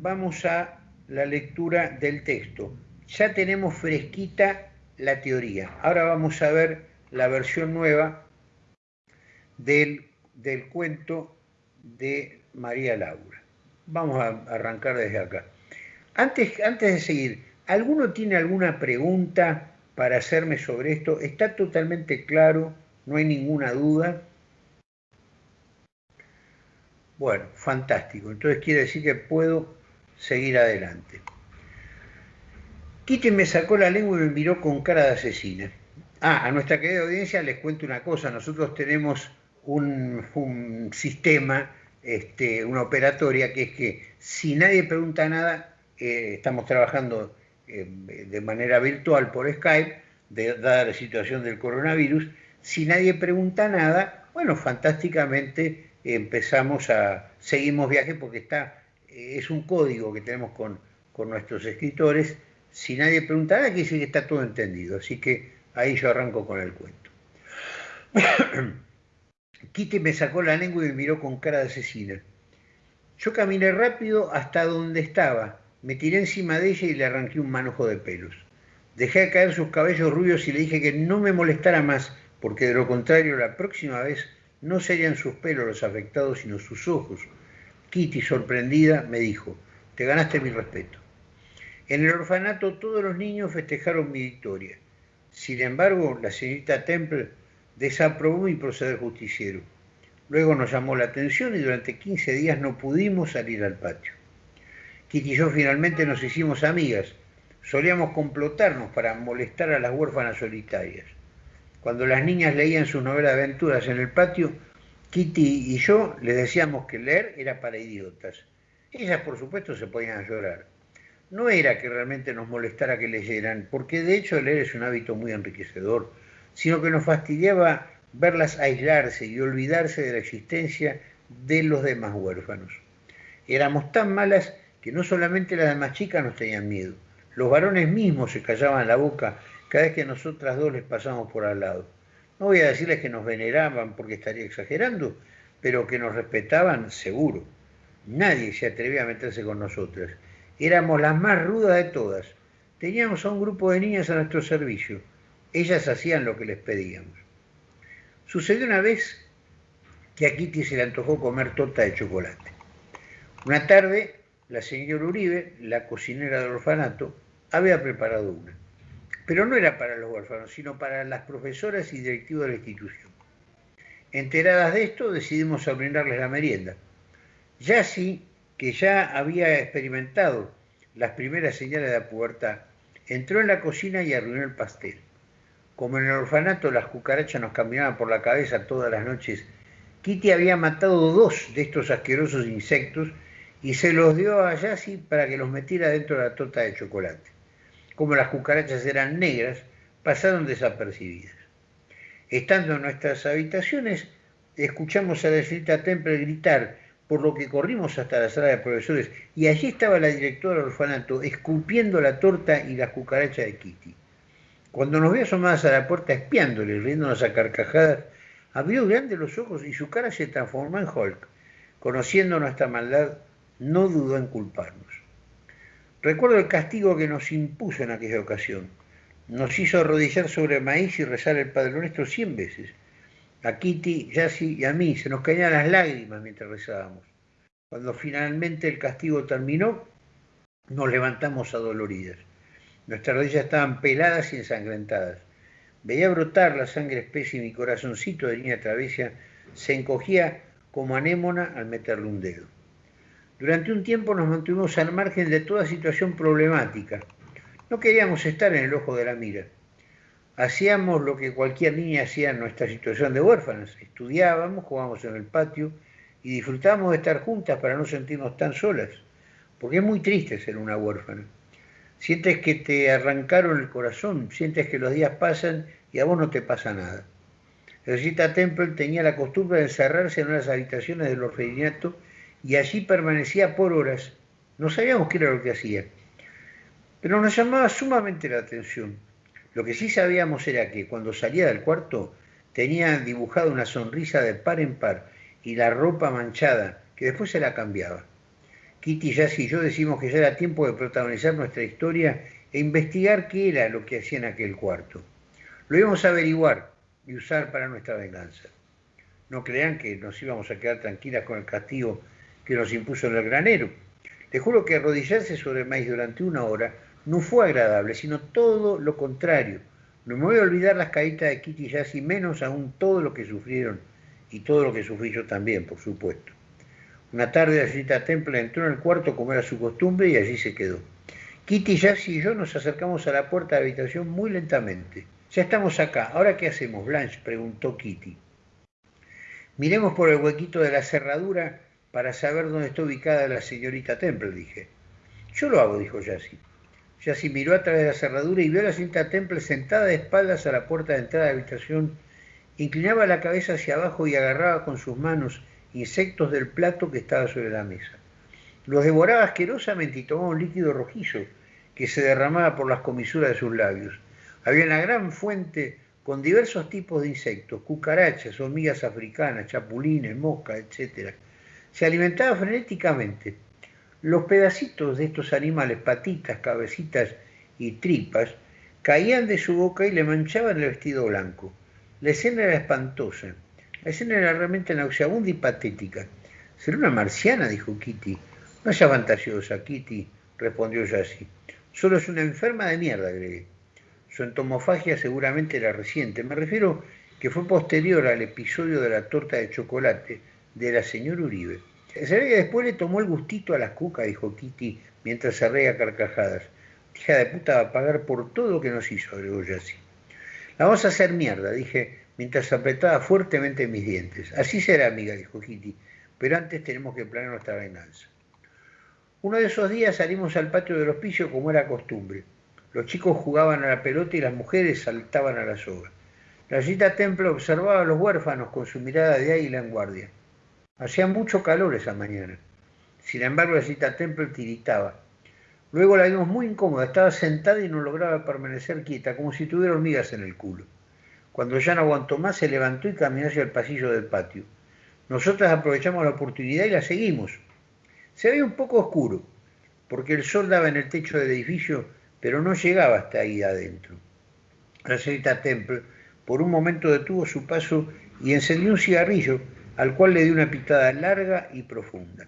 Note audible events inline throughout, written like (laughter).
vamos a la lectura del texto. Ya tenemos fresquita la teoría. Ahora vamos a ver la versión nueva del, del cuento de María Laura. Vamos a arrancar desde acá. Antes, antes de seguir, ¿alguno tiene alguna pregunta para hacerme sobre esto? Está totalmente claro, no hay ninguna duda. Bueno, fantástico. Entonces quiere decir que puedo seguir adelante. Kitty me sacó la lengua y me miró con cara de asesina. Ah, a nuestra querida audiencia les cuento una cosa. Nosotros tenemos un, sistema, este, una operatoria, que es que si nadie pregunta nada, eh, estamos trabajando eh, de manera virtual por Skype, dada la situación del coronavirus. Si nadie pregunta nada, bueno, fantásticamente empezamos a, seguimos viaje porque está, es un código que tenemos con, nuestros escritores si nadie pregunta nada, quiere que está todo entendido. Así que ahí yo arranco con el cuento. (coughs) Kitty me sacó la lengua y me miró con cara de asesina. Yo caminé rápido hasta donde estaba, me tiré encima de ella y le arranqué un manojo de pelos. Dejé caer sus cabellos rubios y le dije que no me molestara más, porque de lo contrario la próxima vez no serían sus pelos los afectados, sino sus ojos. Kitty, sorprendida, me dijo, te ganaste mi respeto. En el orfanato todos los niños festejaron mi victoria. Sin embargo, la señorita Temple desaprobó mi proceder justiciero. Luego nos llamó la atención y durante 15 días no pudimos salir al patio. Kitty y yo finalmente nos hicimos amigas. Solíamos complotarnos para molestar a las huérfanas solitarias. Cuando las niñas leían sus novelas de aventuras en el patio, Kitty y yo les decíamos que leer era para idiotas. Ellas, por supuesto, se ponían a llorar no era que realmente nos molestara que leyeran, porque de hecho leer es un hábito muy enriquecedor, sino que nos fastidiaba verlas aislarse y olvidarse de la existencia de los demás huérfanos. Éramos tan malas que no solamente las demás chicas nos tenían miedo, los varones mismos se callaban la boca cada vez que nosotras dos les pasamos por al lado. No voy a decirles que nos veneraban porque estaría exagerando, pero que nos respetaban seguro. Nadie se atrevía a meterse con nosotras Éramos las más rudas de todas. Teníamos a un grupo de niñas a nuestro servicio. Ellas hacían lo que les pedíamos. Sucedió una vez que a Kitty se le antojó comer torta de chocolate. Una tarde, la señora Uribe, la cocinera del orfanato, había preparado una. Pero no era para los huérfanos, sino para las profesoras y directivos de la institución. Enteradas de esto, decidimos brindarles la merienda. Ya así que ya había experimentado las primeras señales de la pubertad, entró en la cocina y arruinó el pastel. Como en el orfanato las cucarachas nos caminaban por la cabeza todas las noches, Kitty había matado dos de estos asquerosos insectos y se los dio a Yassi para que los metiera dentro de la torta de chocolate. Como las cucarachas eran negras, pasaron desapercibidas. Estando en nuestras habitaciones, escuchamos a la señorita Temple gritar por lo que corrimos hasta la sala de profesores y allí estaba la directora del orfanato escupiendo la torta y la cucaracha de Kitty. Cuando nos vio asomadas a la puerta espiándole, riéndonos a carcajadas, abrió grandes los ojos y su cara se transformó en Hulk. Conociendo nuestra maldad, no dudó en culparnos. Recuerdo el castigo que nos impuso en aquella ocasión. Nos hizo arrodillar sobre maíz y rezar el Padre Nuestro cien veces a Kitty, Yassi y a mí se nos caían las lágrimas mientras rezábamos. Cuando finalmente el castigo terminó, nos levantamos adoloridas. Nuestras rodillas estaban peladas y ensangrentadas. Veía brotar la sangre espesa y mi corazoncito de niña travesia se encogía como anémona al meterle un dedo. Durante un tiempo nos mantuvimos al margen de toda situación problemática. No queríamos estar en el ojo de la mira. Hacíamos lo que cualquier niña hacía en nuestra situación de huérfanas. Estudiábamos, jugábamos en el patio y disfrutábamos de estar juntas para no sentirnos tan solas. Porque es muy triste ser una huérfana. Sientes que te arrancaron el corazón, sientes que los días pasan y a vos no te pasa nada. Rosita Temple tenía la costumbre de encerrarse en unas habitaciones del orfanato y allí permanecía por horas. No sabíamos qué era lo que hacía, pero nos llamaba sumamente la atención lo que sí sabíamos era que cuando salía del cuarto tenía dibujada una sonrisa de par en par y la ropa manchada, que después se la cambiaba. Kitty, Jazz y yo decimos que ya era tiempo de protagonizar nuestra historia e investigar qué era lo que hacía en aquel cuarto. Lo íbamos a averiguar y usar para nuestra venganza. No crean que nos íbamos a quedar tranquilas con el castigo que nos impuso en el granero. Te juro que arrodillarse sobre el maíz durante una hora no fue agradable, sino todo lo contrario. No me voy a olvidar las caídas de Kitty Jazz y menos aún todo lo que sufrieron y todo lo que sufrí yo también, por supuesto. Una tarde la señorita Temple entró en el cuarto como era su costumbre y allí se quedó. Kitty, Jassy y yo nos acercamos a la puerta de la habitación muy lentamente. Ya estamos acá. ¿Ahora qué hacemos, Blanche? preguntó Kitty. Miremos por el huequito de la cerradura para saber dónde está ubicada la señorita Temple, dije. Yo lo hago, dijo Jassy. Jassy miró a través de la cerradura y vio a la señorita Temple sentada de espaldas a la puerta de entrada de la habitación. Inclinaba la cabeza hacia abajo y agarraba con sus manos insectos del plato que estaba sobre la mesa. Los devoraba asquerosamente y tomaba un líquido rojizo que se derramaba por las comisuras de sus labios. Había una gran fuente con diversos tipos de insectos, cucarachas, hormigas africanas, chapulines, moscas, etc. Se alimentaba frenéticamente. Los pedacitos de estos animales, patitas, cabecitas y tripas, caían de su boca y le manchaban el vestido blanco. La escena era espantosa. La escena era realmente nauseabunda y patética. ¿Será una marciana? dijo Kitty. No sea fantasiosa, Kitty, respondió Jassy. Solo es una enferma de mierda, agregué. Su entomofagia seguramente era reciente. Me refiero que fue posterior al episodio de la torta de chocolate de la señora Uribe. Que después le tomó el gustito a las cucas, dijo Kitty mientras se reía carcajadas. Hija de puta va a pagar por todo lo que nos hizo, agregó Jassy. La vamos a hacer mierda, dije mientras apretaba fuertemente mis dientes. Así será, amiga, dijo Kitty, pero antes tenemos que planear nuestra venganza. Uno de esos días salimos al patio del hospicio como era costumbre. Los chicos jugaban a la pelota y las mujeres saltaban a la soga. La cita Temple observaba a los huérfanos con su mirada de águila en guardia. Hacía mucho calor esa mañana. Sin embargo, la cita Temple tiritaba. Luego la vimos muy incómoda, estaba sentada y no lograba permanecer quieta, como si tuviera hormigas en el culo. Cuando ya no aguantó más, se levantó y caminó hacia el pasillo del patio. Nosotras aprovechamos la oportunidad y la seguimos. Se veía un poco oscuro, porque el sol daba en el techo del edificio, pero no llegaba hasta ahí adentro. La señorita Temple por un momento detuvo su paso y encendió un cigarrillo, al cual le dio una pitada larga y profunda.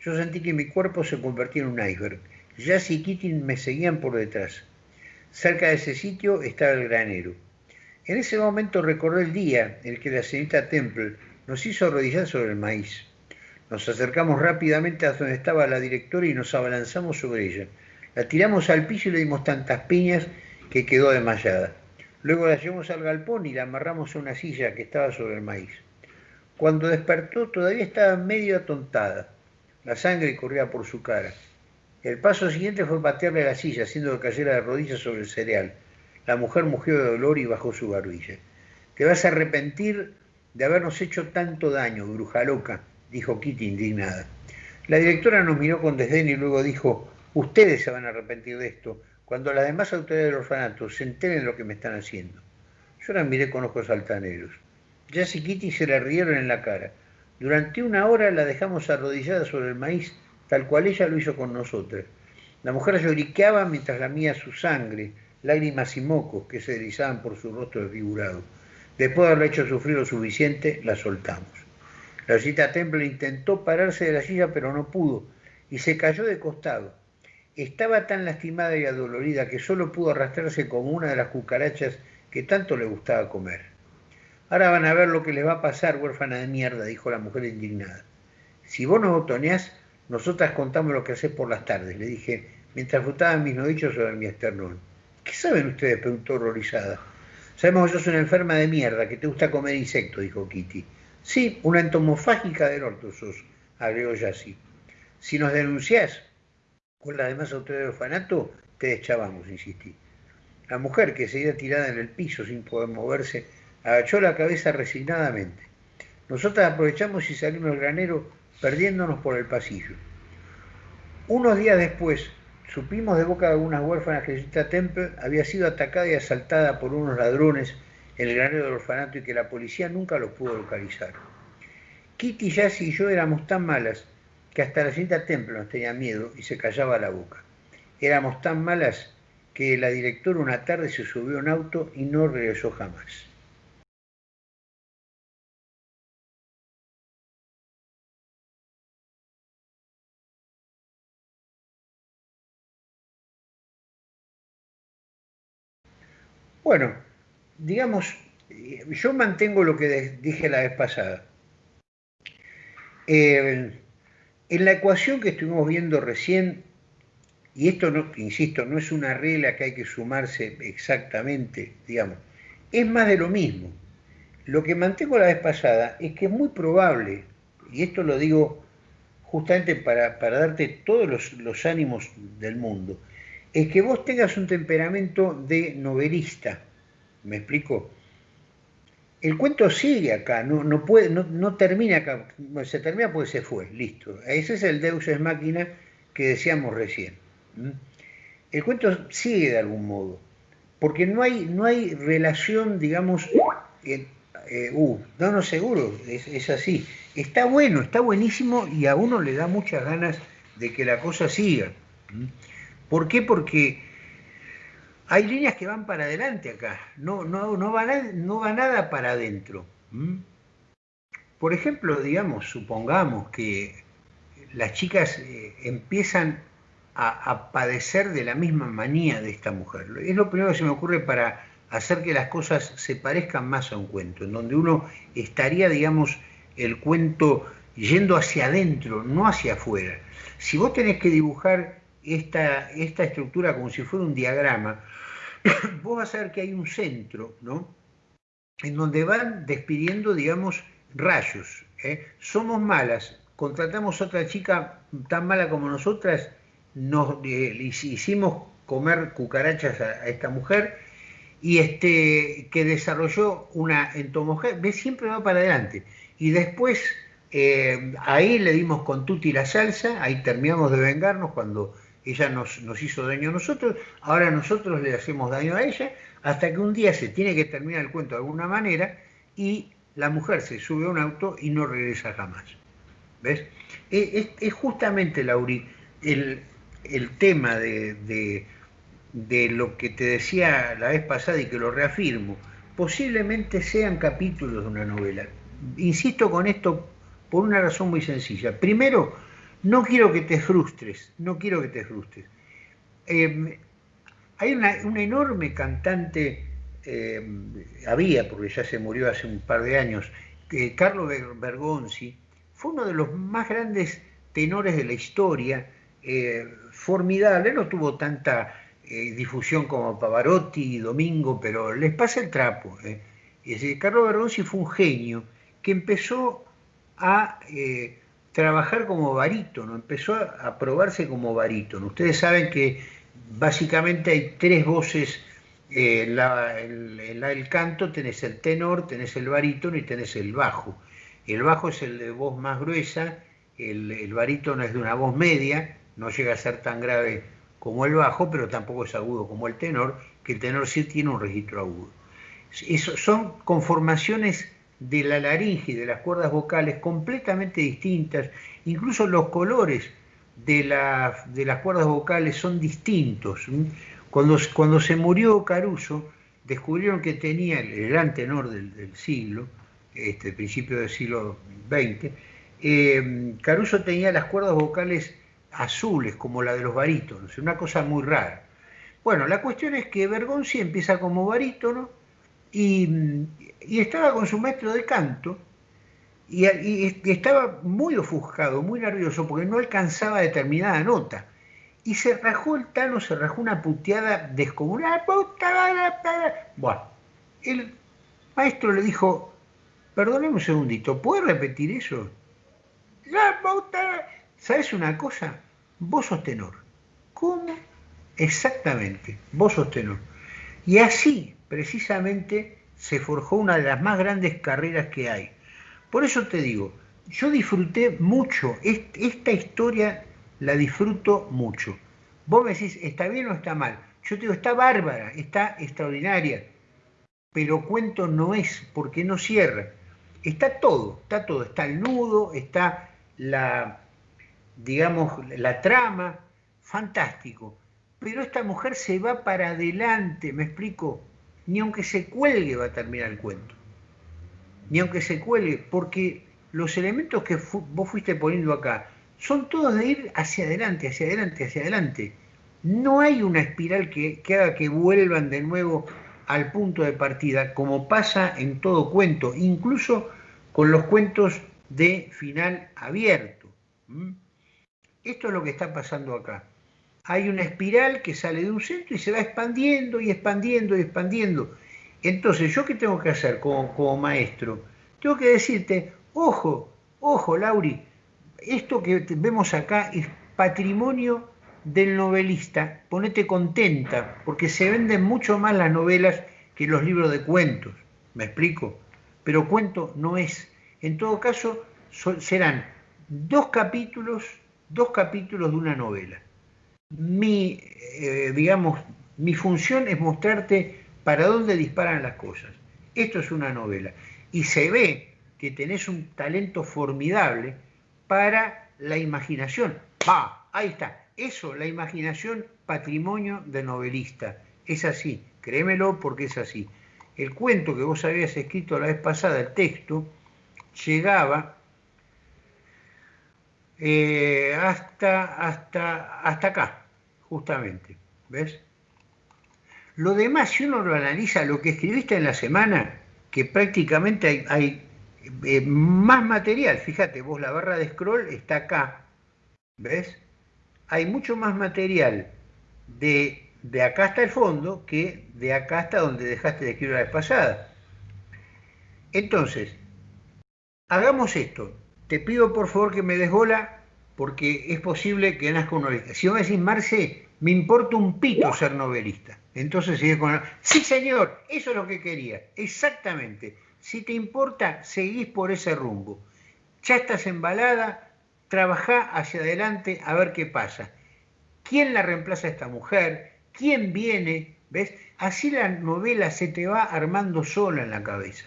Yo sentí que mi cuerpo se convertía en un iceberg. Jazz y Kitty me seguían por detrás. Cerca de ese sitio estaba el granero. En ese momento recordé el día en que la señorita Temple nos hizo arrodillar sobre el maíz. Nos acercamos rápidamente a donde estaba la directora y nos abalanzamos sobre ella. La tiramos al piso y le dimos tantas piñas que quedó desmayada. Luego la llevamos al galpón y la amarramos a una silla que estaba sobre el maíz. Cuando despertó todavía estaba medio atontada. La sangre corría por su cara. El paso siguiente fue patearle la silla, haciendo que cayera de rodillas sobre el cereal. La mujer mugió de dolor y bajó su barbilla. Te vas a arrepentir de habernos hecho tanto daño, bruja loca, dijo Kitty indignada. La directora nos miró con desdén y luego dijo, ustedes se van a arrepentir de esto cuando las demás autoridades del orfanato se enteren lo que me están haciendo. Yo la miré con ojos altaneros. Jazz y Kitty se le rieron en la cara. Durante una hora la dejamos arrodillada sobre el maíz, tal cual ella lo hizo con nosotras. La mujer lloriqueaba mientras lamía su sangre, lágrimas y mocos que se deslizaban por su rostro desfigurado. Después de haberle hecho sufrir lo suficiente, la soltamos. La cita Temple intentó pararse de la silla, pero no pudo, y se cayó de costado. Estaba tan lastimada y adolorida que solo pudo arrastrarse como una de las cucarachas que tanto le gustaba comer. Ahora van a ver lo que les va a pasar, huérfana de mierda, dijo la mujer indignada. Si vos nos botoneás, nosotras contamos lo que hacés por las tardes, le dije, mientras frutaban mis nodillos sobre mi esternón. ¿Qué saben ustedes? preguntó horrorizada. Sabemos que sos una enferma de mierda, que te gusta comer insectos, dijo Kitty. Sí, una entomofágica del orto sos, agregó Jassy. Si nos denunciás con las demás autoridades del orfanato, te deschavamos, insistí. La mujer, que seguía tirada en el piso sin poder moverse, agachó la cabeza resignadamente. Nosotras aprovechamos y salimos del granero perdiéndonos por el pasillo. Unos días después, Supimos de boca de algunas huérfanas que Jessica Temple había sido atacada y asaltada por unos ladrones en el granero del orfanato y que la policía nunca los pudo localizar. Kitty, Jassy y yo éramos tan malas que hasta la cinta Templo nos tenía miedo y se callaba la boca. Éramos tan malas que la directora una tarde se subió a un auto y no regresó jamás. Bueno, digamos, yo mantengo lo que dije la vez pasada. Eh, en la ecuación que estuvimos viendo recién, y esto, no, insisto, no es una regla que hay que sumarse exactamente, digamos, es más de lo mismo. Lo que mantengo la vez pasada es que es muy probable, y esto lo digo justamente para, darte todos los, los ánimos del mundo, es que vos tengas un temperamento de novelista. ¿Me explico? El cuento sigue acá, no, no, puede, no, termina acá. se termina porque se fue, listo. Ese es el Deus es máquina que decíamos recién. El cuento sigue de algún modo, porque no hay, no hay relación, digamos, eh, uh, no, no, seguro, es, así. Está bueno, está buenísimo y a uno le da muchas ganas de que la cosa siga. ¿Por qué? Porque hay líneas que van para adelante acá, no, no, no, va, no va nada para adentro. Por ejemplo, digamos, supongamos que las chicas eh, empiezan a, a, padecer de la misma manía de esta mujer. Es lo primero que se me ocurre para hacer que las cosas se parezcan más a un cuento, en donde uno estaría, digamos, el cuento yendo hacia adentro, no hacia afuera. Si vos tenés que dibujar esta, esta estructura como si fuera un diagrama, (clears throat) vos vas a ver que hay un centro, ¿no? En donde van despidiendo, digamos, rayos. ¿eh? Somos malas, contratamos a otra chica tan mala como nosotras, nos eh, hicimos comer cucarachas a, esta mujer y este que desarrolló una entomología, ve siempre va para adelante. Y después eh, ahí le dimos con tutti la salsa, ahí terminamos de vengarnos cuando ella nos, nos hizo daño a nosotros, ahora nosotros le hacemos daño a ella, hasta que un día se tiene que terminar el cuento de alguna manera y la mujer se sube a un auto y no regresa jamás. ¿Ves? Es, justamente, Lauri, el, tema de, de, de, lo que te decía la vez pasada y que lo reafirmo. Posiblemente sean capítulos de una novela. Insisto con esto por una razón muy sencilla. Primero, no quiero que te frustres, no quiero que te frustres. Em, hay una, enorme cantante, em, había, porque ya se murió hace un par de años, eh, Carlo Bergonzi, fue uno de los más grandes tenores de la historia, eh, formidable, no tuvo tanta eh, difusión como Pavarotti y Domingo, pero les pasa el trapo. Carlo Bergonzi fue un genio que empezó a trabajar como barítono, empezó a, probarse como barítono. Ustedes saben que básicamente hay tres voces en, el, canto, tenés el tenor, tenés el barítono y tenés el bajo. El bajo es el de voz más gruesa, el, el barítono es de una voz media, no llega a ser tan grave como el bajo, pero tampoco es agudo como el tenor, que el tenor sí tiene un registro agudo. Eso, son conformaciones de la laringe y de las cuerdas vocales completamente distintas, incluso los colores de, de las cuerdas vocales son distintos. Cuando, cuando se murió Caruso, descubrieron que tenía el, gran tenor del, siglo, este, principio del siglo XX, eh, Caruso tenía las cuerdas vocales azules, como la de los barítonos, una cosa muy rara. Bueno, la cuestión es que Bergonzi empieza como barítono y, estaba con su maestro de canto y, estaba muy ofuscado, muy nervioso porque no alcanzaba determinada nota. Y se rajó el Tano, se rajó una puteada descomunal. Bueno, el maestro le dijo, perdóneme un segundito, ¿puede repetir eso? ¿Sabes una cosa? Vos sos tenor. ¿Cómo? Exactamente, vos sos tenor. Y así, precisamente, se forjó una de las más grandes carreras que hay. Por eso te digo, yo disfruté mucho, esta historia la disfruto mucho. Vos me decís, ¿está bien o está mal? Yo te digo, está bárbara, está extraordinaria, pero cuento no es, porque no cierra. Está todo, está todo, está el nudo, está la, digamos, la trama, fantástico. Pero esta mujer se va para adelante, ¿me explico? Ni aunque se cuelgue va a terminar el cuento. Ni aunque se cuelgue, porque los elementos que vos fuiste poniendo acá son todos de ir hacia adelante, hacia adelante, hacia adelante. No hay una espiral que, haga que vuelvan de nuevo al punto de partida, como pasa en todo cuento, incluso con los cuentos de final abierto. Esto es lo que está pasando acá. Hay una espiral que sale de un centro y se va expandiendo y expandiendo y expandiendo. Entonces, ¿yo qué tengo que hacer como, maestro? Tengo que decirte, ojo, ojo, Lauri, esto que vemos acá es patrimonio del novelista. Ponete contenta, porque se venden mucho más las novelas que los libros de cuentos. ¿Me explico? Pero cuento no es. En todo caso, serán dos capítulos, dos capítulos de una novela. Mi, eh, digamos, mi función es mostrarte para dónde disparan las cosas. Esto es una novela. Y se ve que tenés un talento formidable para la imaginación. ¡Va! Ahí está. Eso, la imaginación, patrimonio de novelista. Es así, créemelo porque es así. El cuento que vos habías escrito la vez pasada, el texto, llegaba eh, hasta, hasta, hasta acá, justamente. ¿Ves? Lo demás, si uno lo analiza, lo que escribiste en la semana, que prácticamente hay, eh, más material. Fíjate, vos la barra de scroll está acá. ¿Ves? Hay mucho más material de, de acá hasta el fondo que de acá hasta donde dejaste de escribir la vez pasada. Entonces, hagamos esto te pido por favor que me des bola porque es posible que nazca un novelista. Si vos me decís, Marce, me importa un pito ser novelista. Entonces sigue con... Sí, señor, eso es lo que quería. Exactamente. Si te importa, seguís por ese rumbo. Ya estás embalada, trabajá hacia adelante a ver qué pasa. ¿Quién la reemplaza a esta mujer? ¿Quién viene? ¿Ves? Así la novela se te va armando sola en la cabeza.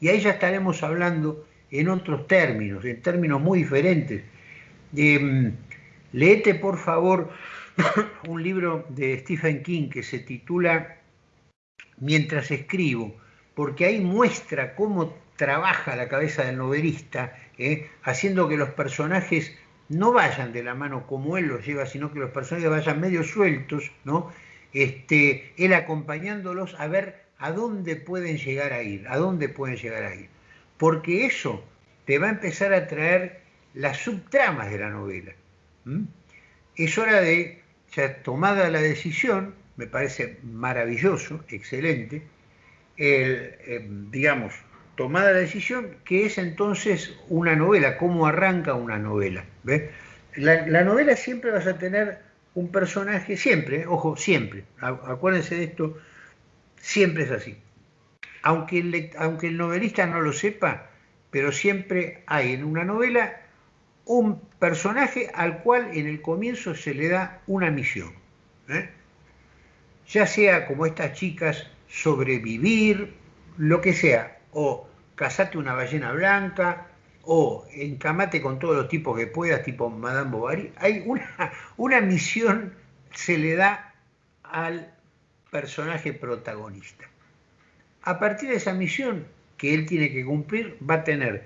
Y ahí ya estaremos hablando en otros términos, en términos muy diferentes. Eh, leete, por favor, (coughs) un libro de Stephen King que se titula Mientras escribo, porque ahí muestra cómo trabaja la cabeza del novelista, eh, haciendo que los personajes no vayan de la mano como él los lleva, sino que los personajes vayan medio sueltos, ¿no? Este, él acompañándolos a ver a dónde pueden llegar a ir, a dónde pueden llegar a ir porque eso te va a empezar a traer las subtramas de la novela. Es hora de, ya tomada la decisión, me parece maravilloso, excelente, eh, digamos, tomada la decisión, que es entonces una novela, cómo arranca una novela. La, la, novela siempre vas a tener un personaje, siempre, ojo, siempre, acuérdense de esto, siempre es así aunque el, novelista no lo sepa, pero siempre hay en una novela un personaje al cual en el comienzo se le da una misión. ¿eh? Ya sea como estas chicas, sobrevivir, lo que sea, o casate una ballena blanca, o encamate con todos los tipos que puedas, tipo Madame Bovary. Hay una, una misión se le da al personaje protagonista. A partir de esa misión que él tiene que cumplir, va a tener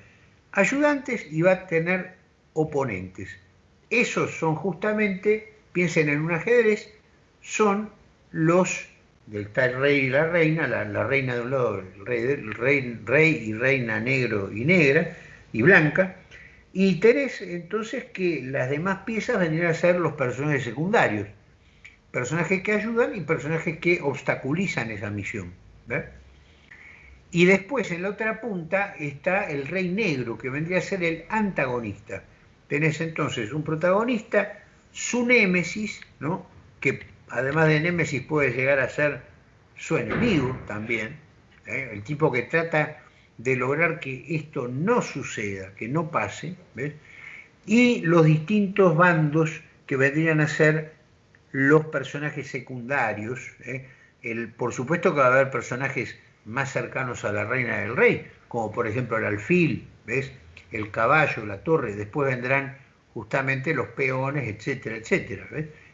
ayudantes y va a tener oponentes. Esos son justamente, piensen en un ajedrez, son los del tal rey y la reina, la, reina de un lado, el rey, rey, y reina negro y negra y blanca, y tenés entonces que las demás piezas vendrían a ser los personajes secundarios, personajes que ayudan y personajes que obstaculizan esa misión. ¿ves? Y después en la otra punta está el rey negro, que vendría a ser el antagonista. Tenés entonces un protagonista, su némesis, ¿no? que además de némesis puede llegar a ser su enemigo también, ¿eh? el tipo que trata de lograr que esto no suceda, que no pase, y los distintos bandos que vendrían a ser los personajes secundarios. ¿eh? El, por supuesto que va a haber personajes más cercanos a la reina del rey, como por ejemplo el alfil, ¿ves? el caballo, la torre, después vendrán justamente los peones, etcétera, etcétera.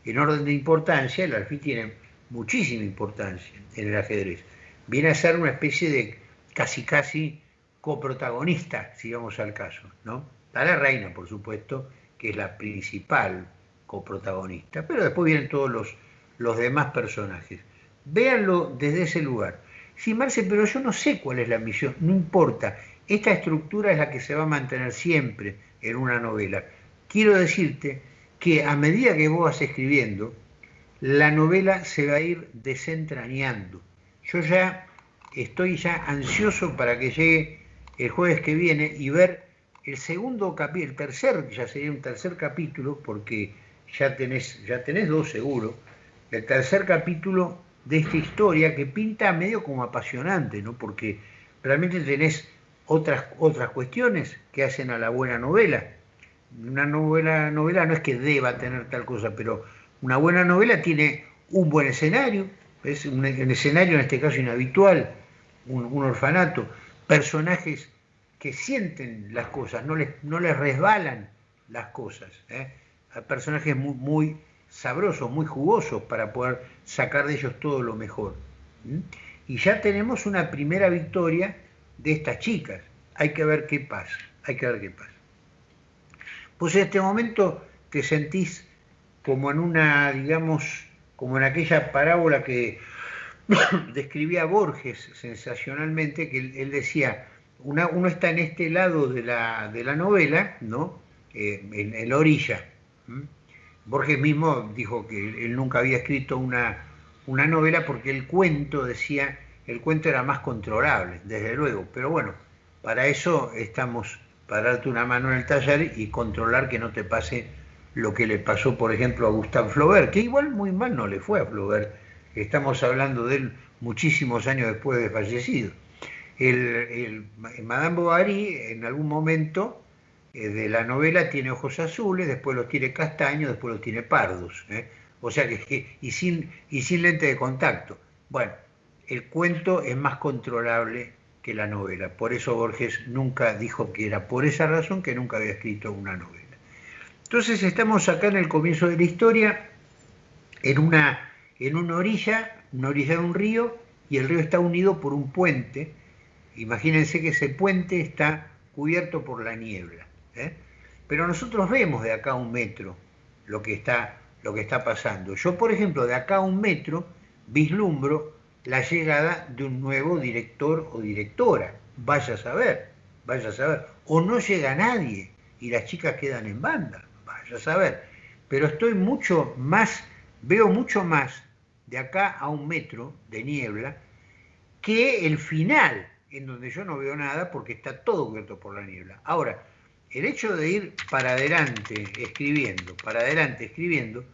En orden de importancia, el alfil tiene muchísima importancia en el ajedrez. Viene a ser una especie de casi casi coprotagonista, si vamos al caso, ¿no? Está la reina, por supuesto, que es la principal coprotagonista, pero después vienen todos los, los demás personajes. Véanlo desde ese lugar. Sí, Marce, pero yo no sé cuál es la misión, no importa. Esta estructura es la que se va a mantener siempre en una novela. Quiero decirte que a medida que vos vas escribiendo, la novela se va a ir desentrañando. Yo ya estoy ya ansioso para que llegue el jueves que viene y ver el segundo capítulo, el tercer, ya sería un tercer capítulo, porque ya tenés, ya tenés dos seguro, el tercer capítulo de esta historia que pinta medio como apasionante, ¿no? Porque realmente tenés otras, otras cuestiones que hacen a la buena novela. Una novela, novela no es que deba tener tal cosa, pero una buena novela tiene un buen escenario, es un, escenario en este caso inhabitual, un, orfanato, personajes que sienten las cosas, no les, no les resbalan las cosas. ¿eh? personajes muy, muy, sabrosos, muy jugosos para poder sacar de ellos todo lo mejor. Y ya tenemos una primera victoria de estas chicas. Hay que ver qué pasa, hay que ver qué pasa. Pues en este momento te sentís como en una, digamos, como en aquella parábola que (coughs) describía Borges sensacionalmente, que él, decía, uno está en este lado de la, de la novela, ¿no? Eh, en, la orilla. Borges mismo dijo que él nunca había escrito una, una novela porque el cuento, decía, el cuento era más controlable, desde luego, pero bueno, para eso estamos, para darte una mano en el taller y controlar que no te pase lo que le pasó, por ejemplo, a Gustave Flaubert, que igual muy mal no le fue a Flaubert, estamos hablando de él muchísimos años después de fallecido. El, Madame Bovary en algún momento de la novela tiene ojos azules, después los tiene castaños, después los tiene pardos, ¿eh? o sea que, y sin, y sin lente de contacto. Bueno, el cuento es más controlable que la novela, por eso Borges nunca dijo que era por esa razón que nunca había escrito una novela. Entonces estamos acá en el comienzo de la historia, en una, en una orilla, una orilla de un río, y el río está unido por un puente. Imagínense que ese puente está cubierto por la niebla. ¿Eh? Pero nosotros vemos de acá a un metro lo que, está, lo que está pasando. Yo, por ejemplo, de acá a un metro vislumbro la llegada de un nuevo director o directora. Vaya a saber, vaya a saber. O no llega nadie y las chicas quedan en banda a saber, pero estoy mucho más, veo mucho más de acá a un metro de niebla que el final, en donde yo no veo nada porque está todo cubierto por la niebla. Ahora, el hecho de ir para adelante escribiendo, para adelante escribiendo,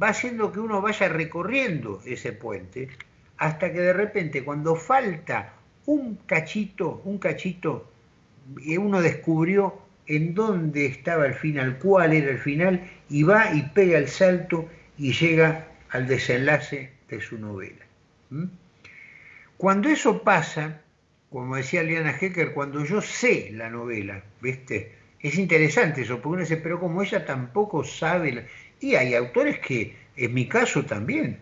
va haciendo que uno vaya recorriendo ese puente hasta que de repente cuando falta un cachito, un cachito, y uno descubrió en dónde estaba el final, cuál era el final, y va y pega el salto y llega al desenlace de su novela. Cuando eso pasa, como decía Liana Hecker, cuando yo sé la novela, ¿viste? Es interesante eso, porque uno dice, pero como ella tampoco sabe, y hay autores que, en mi caso también,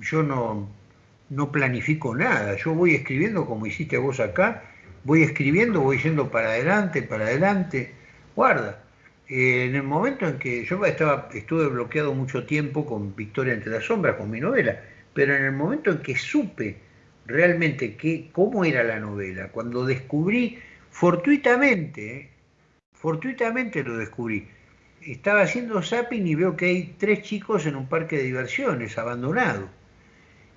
yo no, no planifico nada, yo voy escribiendo como hiciste vos acá, voy escribiendo, voy yendo para adelante, para adelante, Guarda, eh, en el momento en que yo estaba, estuve bloqueado mucho tiempo con Victoria entre las sombras, con mi novela, pero en el momento en que supe realmente que, cómo era la novela, cuando descubrí fortuitamente, fortuitamente lo descubrí, estaba haciendo zapping y veo que hay tres chicos en un parque de diversiones abandonado.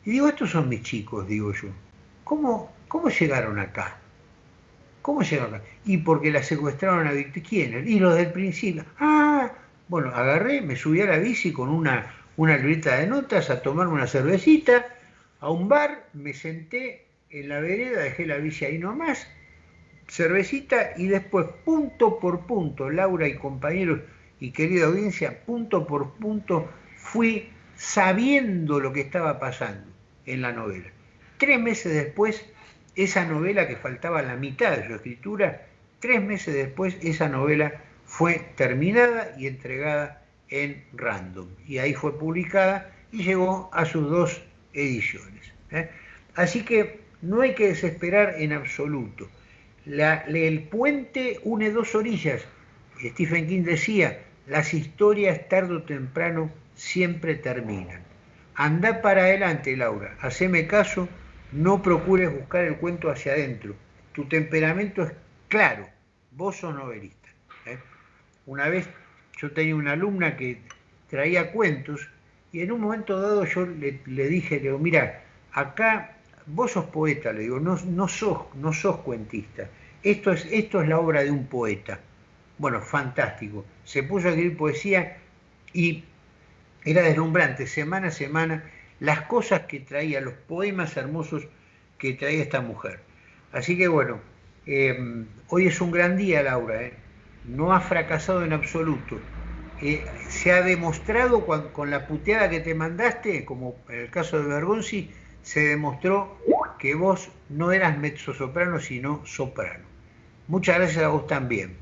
Y digo, estos son mis chicos, digo yo. ¿Cómo, cómo llegaron acá? ¿Cómo llegaron? Y porque la secuestraron a Victoria. ¿Quién? Y los del principio. Ah, bueno, agarré, me subí a la bici con una, una libreta de notas a tomarme una cervecita, a un bar, me senté en la vereda, dejé la bici ahí nomás, cervecita y después punto por punto, Laura y compañeros y querida audiencia, punto por punto fui sabiendo lo que estaba pasando en la novela. Tres meses después esa novela que faltaba la mitad de su escritura, tres meses después esa novela fue terminada y entregada en Random. Y ahí fue publicada y llegó a sus dos ediciones. ¿eh? Así que no hay que desesperar en absoluto. El puente une dos orillas. Stephen King decía, las historias tarde o temprano siempre terminan. Anda para adelante, Laura, haceme caso, no procures buscar el cuento hacia adentro. Tu temperamento es claro, vos sos novelista. ¿eh? Una vez yo tenía una alumna que traía cuentos y en un momento dado yo le, dije, le digo, mira, acá vos sos poeta, le digo, no, no, sos, no sos cuentista. Esto es, esto es la obra de un poeta. Bueno, fantástico. Se puso a escribir poesía y era deslumbrante, semana a semana, las cosas que traía, los poemas hermosos que traía esta mujer. Así que bueno, eh, hoy es un gran día, Laura. ¿eh? No ha fracasado en absoluto. Eh, se ha demostrado con, la puteada que te mandaste, como en el caso de Bergonzi, se demostró que vos no eras mezzo-soprano, sino soprano. Muchas gracias a vos también.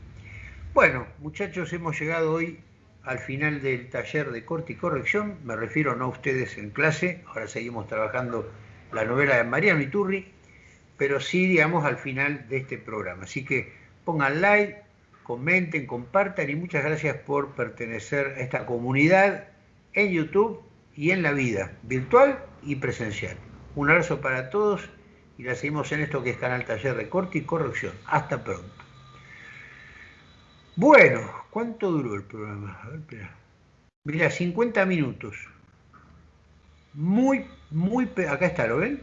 Bueno, muchachos, hemos llegado hoy al final del taller de corte y corrección, me refiero no a ustedes en clase, ahora seguimos trabajando la novela de Mariano Iturri, pero sí, digamos, al final de este programa. Así que pongan like, comenten, compartan y muchas gracias por pertenecer a esta comunidad en YouTube y en la vida, virtual y presencial. Un abrazo para todos y la seguimos en esto que es Canal Taller de Corte y Corrección. Hasta pronto. Bueno, ¿cuánto duró el programa? A ver, espera. Mira, 50 minutos. Muy, muy, acá está, ¿lo ven?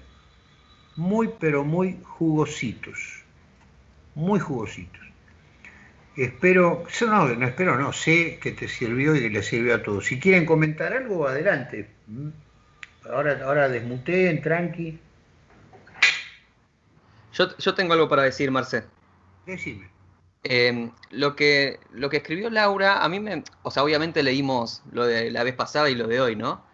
Muy, pero muy jugositos. Muy jugositos. Espero, no, no espero, no, sé que te sirvió y que le sirvió a todos. Si quieren comentar algo, adelante. Ahora, ahora desmuteen, tranqui. Yo, yo tengo algo para decir, Marce. Decime. Em, lo, que, lo que escribió Laura, a mí me. O sea, obviamente leímos lo de la vez pasada y lo de hoy, ¿no?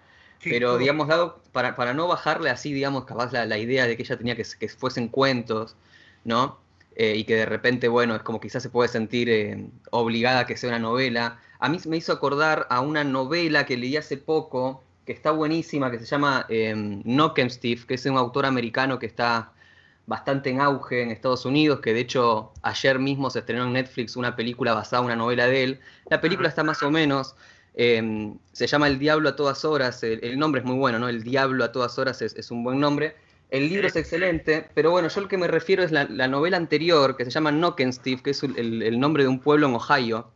Pero, digamos, dado, para, para, no bajarle así, digamos, capaz la, la idea de que ella tenía que, que fuesen cuentos, ¿no? Eh, y que de repente, bueno, es como quizás se puede sentir eh, obligada a que sea una novela. A mí me hizo acordar a una novela que leí hace poco, que está buenísima, que se llama eh, Steve, que es un autor americano que está bastante en auge en Estados Unidos, que de hecho ayer mismo se estrenó en Netflix una película basada en una novela de él. La película está más o menos, em, se llama El Diablo a todas horas, el, nombre es muy bueno, ¿no? El Diablo a todas horas es, un buen nombre. El libro es excelente, pero bueno, yo lo que me refiero es la, la novela anterior, que se llama Steve, que es el, nombre de un pueblo en Ohio,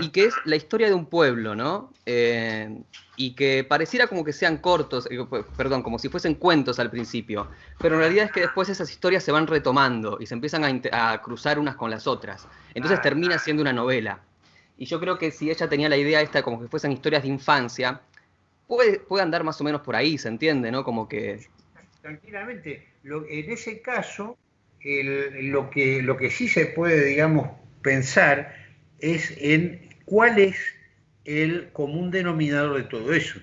y que es la historia de un pueblo, ¿no? Eh, y que pareciera como que sean cortos, eh, perdón, como si fuesen cuentos al principio, pero en realidad es que después esas historias se van retomando y se empiezan a, cruzar unas con las otras. Entonces ah. termina siendo una novela. Y yo creo que si ella tenía la idea esta como que fuesen historias de infancia, puede, puede andar más o menos por ahí, ¿se entiende? ¿no? Como que... Tranquilamente. en ese caso, lo, que, lo que sí se puede, digamos, pensar es en cuál es el común denominador de todo eso.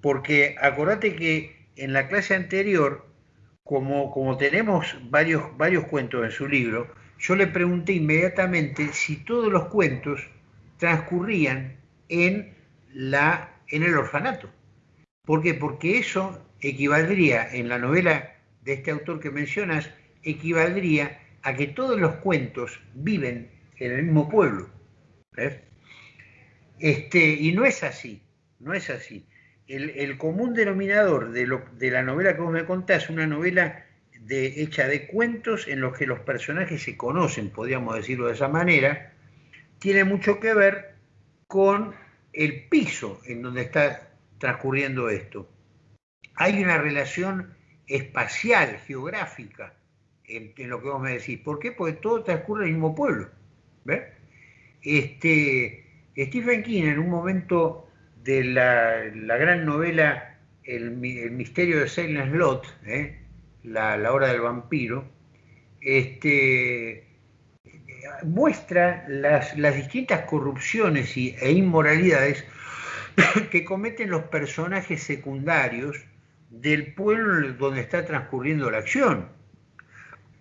Porque acordate que en la clase anterior, como, como tenemos varios, varios cuentos en su libro, yo le pregunté inmediatamente si todos los cuentos transcurrían en, la, en el orfanato. ¿Por qué? Porque eso equivaldría, en la novela de este autor que mencionas, equivaldría a que todos los cuentos viven en el mismo pueblo. ¿ves? Este, y no es así, no es así. El, común denominador de, la novela que vos me contás una novela hecha de cuentos en los que los personajes se conocen, podríamos decirlo de esa manera, tiene mucho que ver con el piso en donde está transcurriendo esto. Hay una relación espacial, geográfica, en, lo que vos me decís. ¿Por qué? Porque todo transcurre en el mismo pueblo. ¿Ves? Este, Stephen King, en un momento de la, gran novela el, misterio de Silent Slot, ¿eh? la, hora del vampiro, este, muestra las, distintas corrupciones y, e inmoralidades (coughs) que cometen los personajes secundarios del pueblo donde está transcurriendo la acción.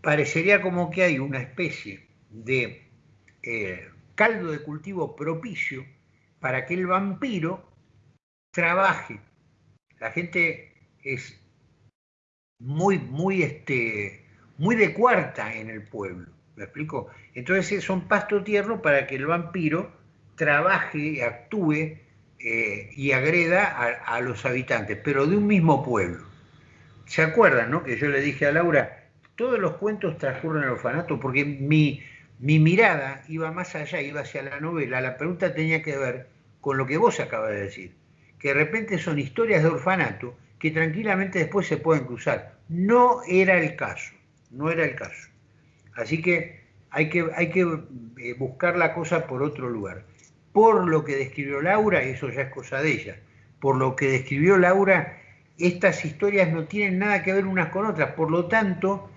Parecería como que hay una especie de eh, caldo de cultivo propicio para que el vampiro trabaje. La gente es muy, muy, este, muy de cuarta en el pueblo, ¿me explico? Entonces son pasto tierno para que el vampiro trabaje, actúe eh, y agreda a, los habitantes, pero de un mismo pueblo. ¿Se acuerdan, no? Que yo le dije a Laura, todos los cuentos transcurren en el orfanato, porque mi, mi mirada iba más allá, iba hacia la novela. La pregunta tenía que ver con lo que vos acabas de decir, que de repente son historias de orfanato que tranquilamente después se pueden cruzar. No era el caso, no era el caso. Así que hay que, eh, buscar la cosa por otro lugar por lo que describió Laura, eso ya es cosa de ella, por lo que describió Laura, estas historias no tienen nada que ver unas con otras, por lo tanto,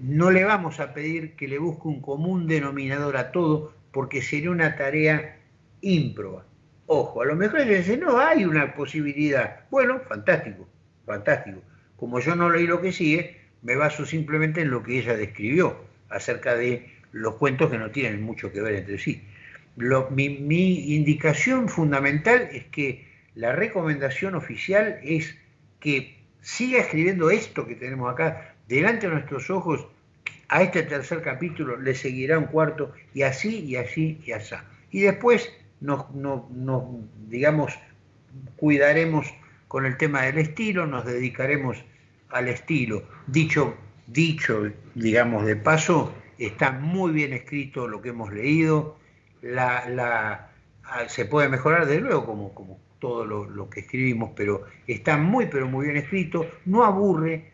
no le vamos a pedir que le busque un común denominador a todo, porque sería una tarea ímproba. Ojo, a lo mejor ella dice, no, hay una posibilidad. Bueno, fantástico, fantástico. Como yo no leí lo que sigue, me baso simplemente en lo que ella describió acerca de los cuentos que no tienen mucho que ver entre sí mi, indicación fundamental es que la recomendación oficial es que siga escribiendo esto que tenemos acá delante de nuestros ojos. A este tercer capítulo le seguirá un cuarto y así y así y así. Y después nos, digamos, cuidaremos con el tema del estilo, nos dedicaremos al estilo. Dicho, dicho, digamos, de paso, está muy bien escrito lo que hemos leído, ah, se puede mejorar de luego como, como todo lo, que escribimos, pero está muy pero muy bien escrito, no aburre,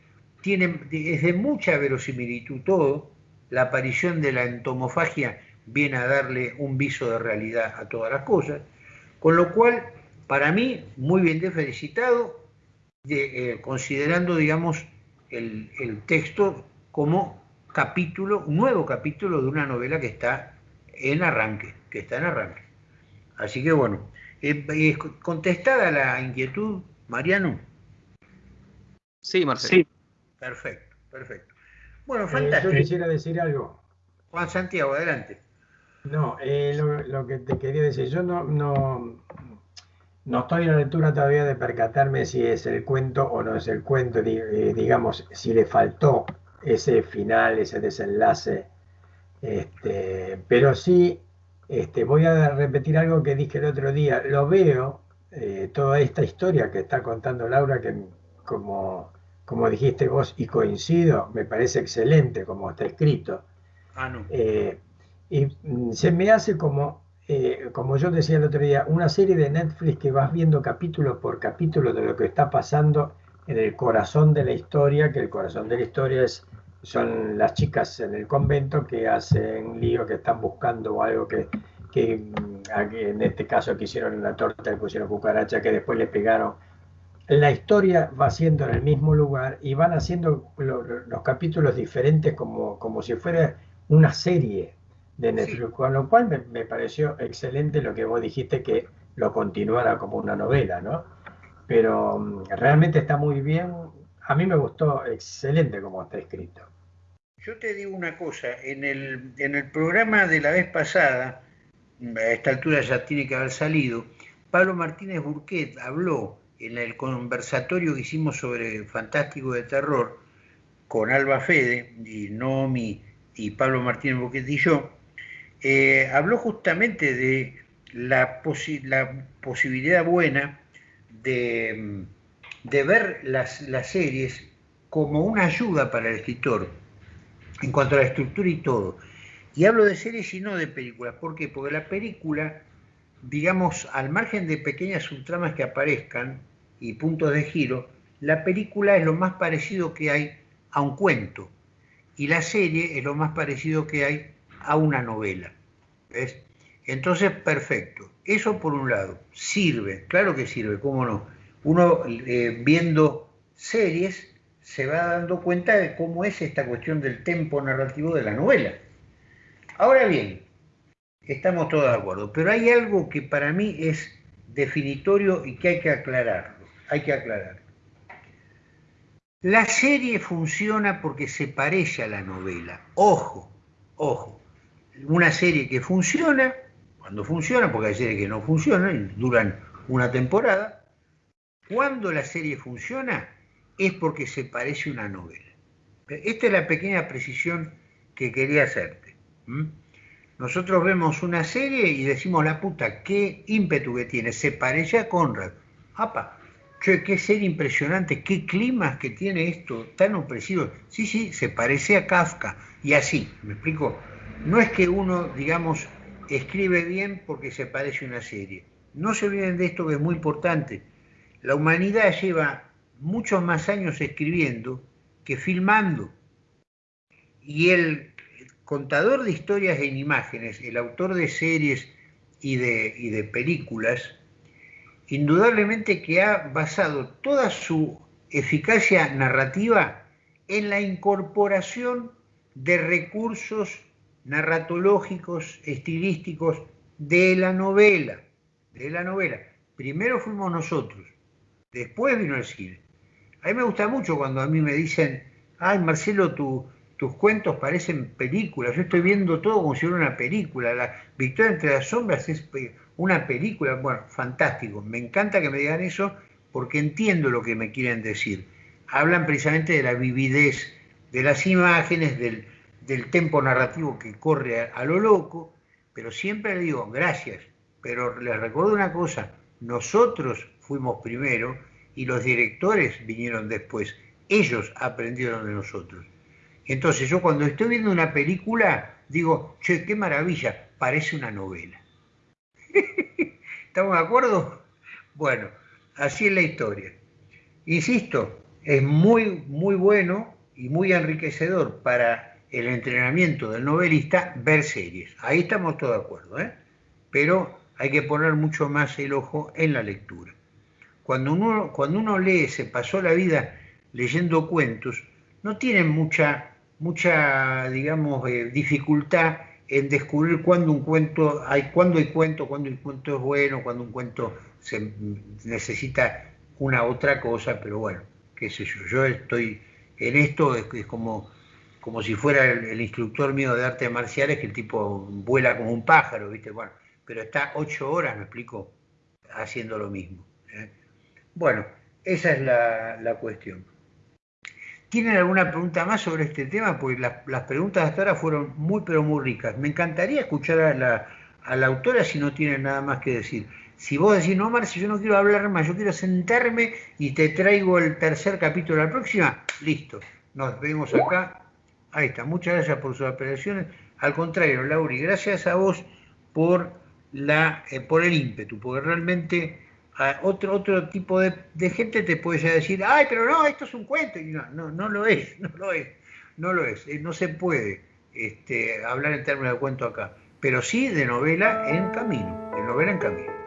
tiene, es de mucha verosimilitud todo, la aparición de la entomofagia viene a darle un viso de realidad a todas las cosas, con lo cual, para mí, muy bien de felicitado, eh, considerando, digamos, el, el texto como capítulo, un nuevo capítulo de una novela que está en arranque, que está en arranque. Así que bueno, eh, contestada la inquietud, Mariano. Sí, Marcelo. Sí. Perfecto, perfecto. Bueno, eh, fantástico. yo quisiera decir algo. Juan Santiago, adelante. No, eh, lo, que te quería decir, yo no, no, no estoy en la lectura todavía de percatarme si es el cuento o no es el cuento, digamos, si le faltó ese final, ese desenlace este, pero sí, este, voy a repetir algo que dije el otro día. Lo veo, eh, toda esta historia que está contando Laura, que como, como dijiste vos, y coincido, me parece excelente como está escrito. Ah, no. Eh, y mm, se me hace como, eh, como yo decía el otro día, una serie de Netflix que vas viendo capítulo por capítulo de lo que está pasando en el corazón de la historia, que el corazón de la historia es son las chicas en el convento que hacen lío, que están buscando algo que, que mm, en este caso que hicieron la torta y pusieron cucaracha, que después le pegaron. La historia va siendo en el mismo lugar y van haciendo los capítulos diferentes como, como si fuera una serie de Netflix, con lo cual me, me, pareció excelente lo que vos dijiste que lo continuara como una novela, ¿no? Pero mm, realmente está muy bien, a mí me gustó excelente como está escrito. Yo te digo una cosa, en el, en el programa de la vez pasada, a esta altura ya tiene que haber salido, Pablo Martínez Burquet habló en el conversatorio que hicimos sobre Fantástico de Terror con Alba Fede y Nomi y Pablo Martínez Burquet y yo, eh, habló justamente de la, la posibilidad buena de, de ver las, las series como una ayuda para el escritor en cuanto a la estructura y todo. Y hablo de series y no de películas. ¿Por qué? Porque la película, digamos, al margen de pequeñas subtramas que aparezcan y puntos de giro, la película es lo más parecido que hay a un cuento. Y la serie es lo más parecido que hay a una novela. ¿Ves? Entonces, perfecto. Eso por un lado. Sirve, claro que sirve, cómo no. Uno eh, viendo series se va dando cuenta de cómo es esta cuestión del tempo narrativo de la novela. Ahora bien, estamos todos de acuerdo, pero hay algo que para mí es definitorio y que hay que aclararlo. Hay que aclararlo. La serie funciona porque se parece a la novela. Ojo, ojo. Una serie que funciona cuando funcionan, porque hay series que no funcionan duran una temporada. Cuando la serie funciona es porque se parece a una novela. Esta es la pequeña precisión que quería hacerte. Nosotros vemos una serie y decimos, la puta, qué ímpetu que tiene, se parece a Conrad. ¡Apa! Qué serie impresionante, qué climas que tiene esto, tan opresivo. Sí, sí, se parece a Kafka. Y así, ¿me explico? No es que uno, digamos, escribe bien porque se parece a una serie. No se olviden de esto que es muy importante. La humanidad lleva muchos más años escribiendo que filmando. Y el contador de historias en imágenes, el autor de series y de, y de películas, indudablemente que ha basado toda su eficacia narrativa en la incorporación de recursos narratológicos, estilísticos de la novela, de la novela. Primero fuimos nosotros, después vino el cine. A mí me gusta mucho cuando a mí me dicen, ay Marcelo, tus cuentos parecen películas, yo estoy viendo todo como si fuera una película, la Victoria entre las sombras es una película, bueno, fantástico, me encanta que me digan eso porque entiendo lo que me quieren decir. Hablan precisamente de la vividez de las imágenes, del, del tempo narrativo que corre a, lo loco, pero siempre le digo, gracias, pero les recuerdo una cosa, nosotros fuimos primero y los directores vinieron después, ellos aprendieron de nosotros. Entonces yo cuando estoy viendo una película digo, che, qué maravilla, parece una novela. (laughs) ¿Estamos de acuerdo? Bueno, así es la historia. Insisto, es muy, muy bueno y muy enriquecedor para el entrenamiento del novelista ver series. Ahí estamos todos de acuerdo, ¿eh? pero hay que poner mucho más el ojo en la lectura. Cuando uno, cuando uno lee, se pasó la vida leyendo cuentos, no tiene mucha, mucha digamos, eh, dificultad en descubrir cuándo un cuento, hay, cuándo hay cuento, cuándo un cuento es bueno, cuándo un cuento se necesita una otra cosa, pero bueno, qué sé yo, yo estoy en esto, es como como si fuera el, instructor mío de artes marciales, que el tipo vuela como un pájaro, ¿viste? Bueno, pero está ocho horas, me explico, haciendo lo mismo. ¿eh? Bueno, esa es la, cuestión. ¿Tienen alguna pregunta más sobre este tema? Pues las, preguntas hasta ahora fueron muy, pero muy ricas. Me encantaría escuchar a la, la autora si no tiene nada más que decir. Si vos decís, no, Marci, yo no quiero hablar más, yo quiero sentarme y te traigo el tercer capítulo la próxima, listo. Nos vemos acá Ahí está, muchas gracias por sus apelaciones. Al contrario, Lauri, gracias a vos por, la, eh, por el ímpetu, porque realmente otro, otro tipo de, gente te puede decir, ay, pero no, esto es un cuento. Y no, no, no lo es, (laughs) no lo es, no lo es. Eh, no se puede este, hablar en términos de cuento acá, pero sí de novela en camino, de novela en camino.